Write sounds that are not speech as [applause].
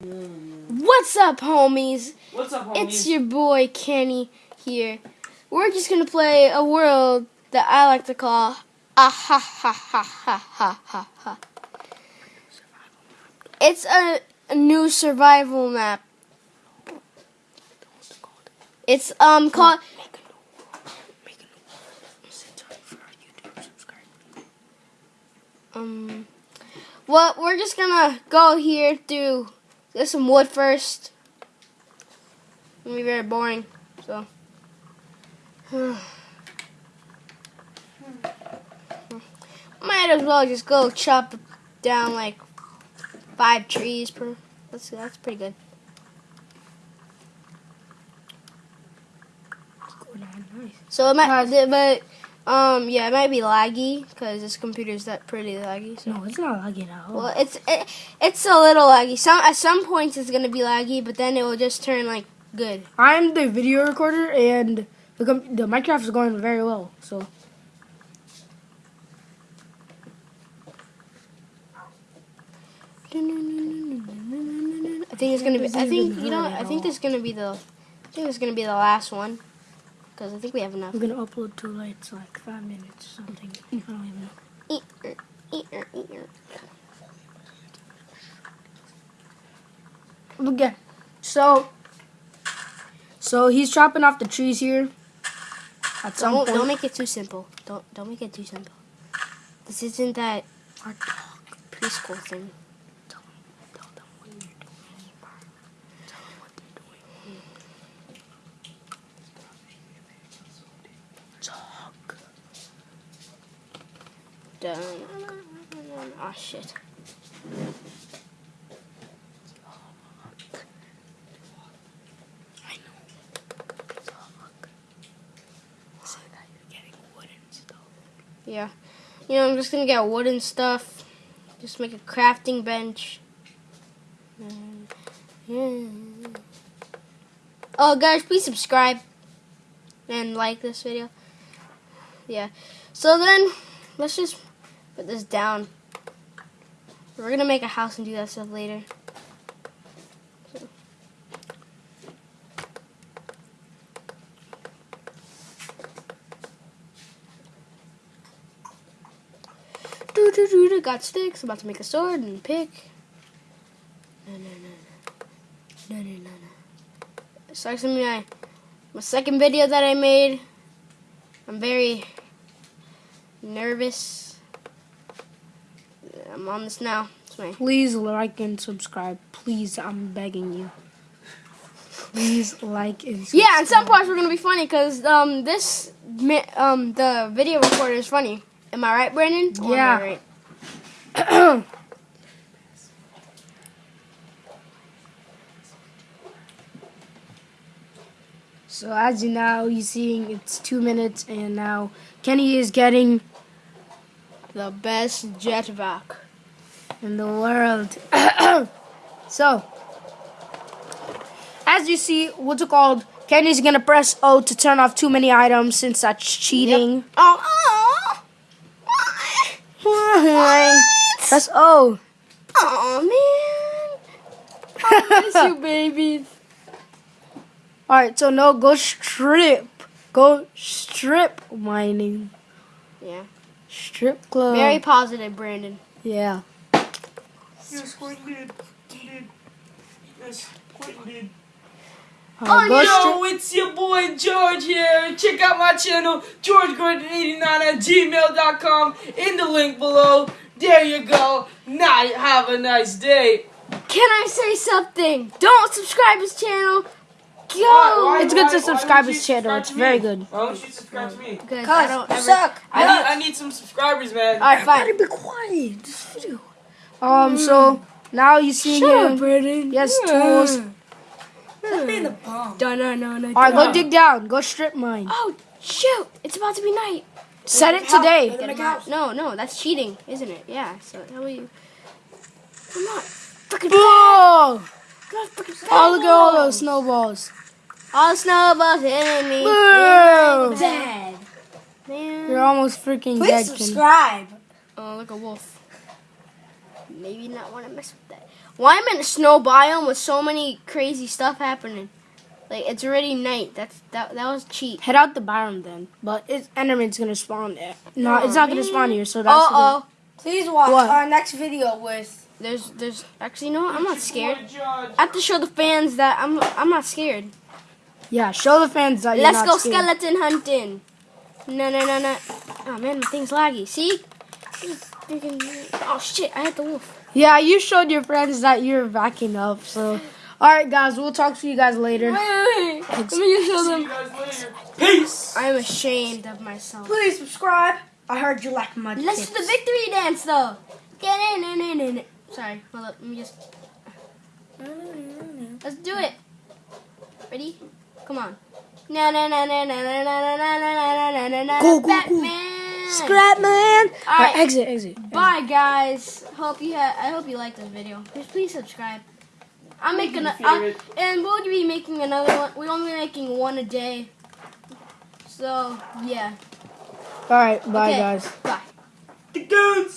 What's up, homies? What's up, homies? It's your boy Kenny here. We're just gonna play a world that I like to call ah ha ha ha ha ha ha ha. It's a, a new survival map. It's um called um. Well, we're just gonna go here through get some wood first. It's gonna be very boring, so. [sighs] Might as well just go chop down like five trees per. That's that's pretty good. So it might, but um, yeah, it might be laggy because this computer's that pretty laggy. So. No, it's not laggy at all. Well, it's it, it's a little laggy. Some at some points it's gonna be laggy, but then it will just turn like good. I'm the video recorder, and the com- the Minecraft is going very well. So I think it's gonna be. I think you know. I think this is gonna be the. I think is gonna be the last one, because I think we have enough. we're gonna upload to like it's like five minutes or something. Mm. I don't even know. Eat, eat, eat, eat. Okay, so so he's chopping off the trees here. At some Don't point, don't make it too simple. Don't don't make it too simple. This isn't that Our dog. preschool thing. Tell them, tell them what you're doing. Tell them what they're doing. Talk. Dun. Oh shit. I know. Talk. Say that you're getting and oh, stuff. Yeah. You know, I'm just gonna get wooden stuff. Just make a crafting bench. Mm. Oh, guys, please subscribe and like this video. Yeah. So then, let's just put this down. We're gonna make a house and do that stuff later. So. Do do do do. Got sticks. About to make a sword and pick. No no no no no no no no. So actually, my my second video that I made. I'm very nervous. I'm on this now. Please like and subscribe. Please, I'm begging you. Please like and subscribe. Yeah, and some parts were gonna be funny because um this um the video recorder is funny. Am I right, Brandon? Or Yeah. right? [coughs] So as you now you're seeing it's two minutes and now Kenny is getting The best jetpack. in the world. [coughs] so as you see, what's it called? Kenny's gonna press O to turn off too many items since that's cheating. Oh, oh, Press O. oh man! I miss you, [laughs] babies. Alright, so no, go strip. Go strip mining. Yeah, Strip club. very positive, Brandon. yeah. Yes, Quentin did. He did. Yes, Quentin did. Uh, go Yo, it's your boy George here. Check out my channel, GeorgeGordon89 at gmail.com in the link below. There you go. Now have a nice day. Can I say something? Don't subscribe his channel. Go. Why- why- It's good why- to why subscribe his channel. subscribe It's to very good. Why don't you subscribe to me? Because I don't ever. suck. I need, I need some subscribers, man. All right, fine. be quiet. This video. Um. So now you see him. Brandon. Yes, tools. No, no, no, no. All right, go dig down. Go strip mine. Oh shoot! It's about to be night. Set it today. Get him out. No, no, that's cheating, isn't it? Yeah. So how will you? I'm not freaking. Whoa! I'm not freaking. Oh, look at all those snowballs. All snowballs hitting me. Whoa! Dead. Man. You're almost freaking dead, Kenny. Oh, look a wolf. Maybe not want to mess with that. Why am I in a snow biome with so many crazy stuff happening? Like it's already night. That's that that was cheap. Head out the biome then. But it's Enderman's gonna spawn there. No, Aw, it's not gonna spawn here. So that's Uh oh. Please watch What? our next video with. There's there's actually no. I'm not scared. I have to show the fans that I'm I'm not scared. yeah. Show the fans that you're Let's not go scared. skeleton hunting. No no no no. Oh man, my thing's laggy. See? Oh shit! I hit the wolf. Yeah, you showed your friends that you're backing up. So, all right, guys, we'll talk to you guys later. Wait wait wait. Let me just show See them. you guys later. Peace. I'm ashamed of myself. Please subscribe. I heard you like my Let's do the victory dance though. Get in, in, in, in. Sorry, hold up. Let me just. Let's do it. Ready? Come on. Na na na na na na na na na na na na na. Go, go, go. Batman. Scrap man. All All right, right. exit, exit. Bye guys. Hope you ha- I hope you like this video. Please, please subscribe. I'm making a, I'm, favorite. and we'll be making another one. We're only making one a day. So yeah. All right, bye, Okay. guys. Bye. The goons.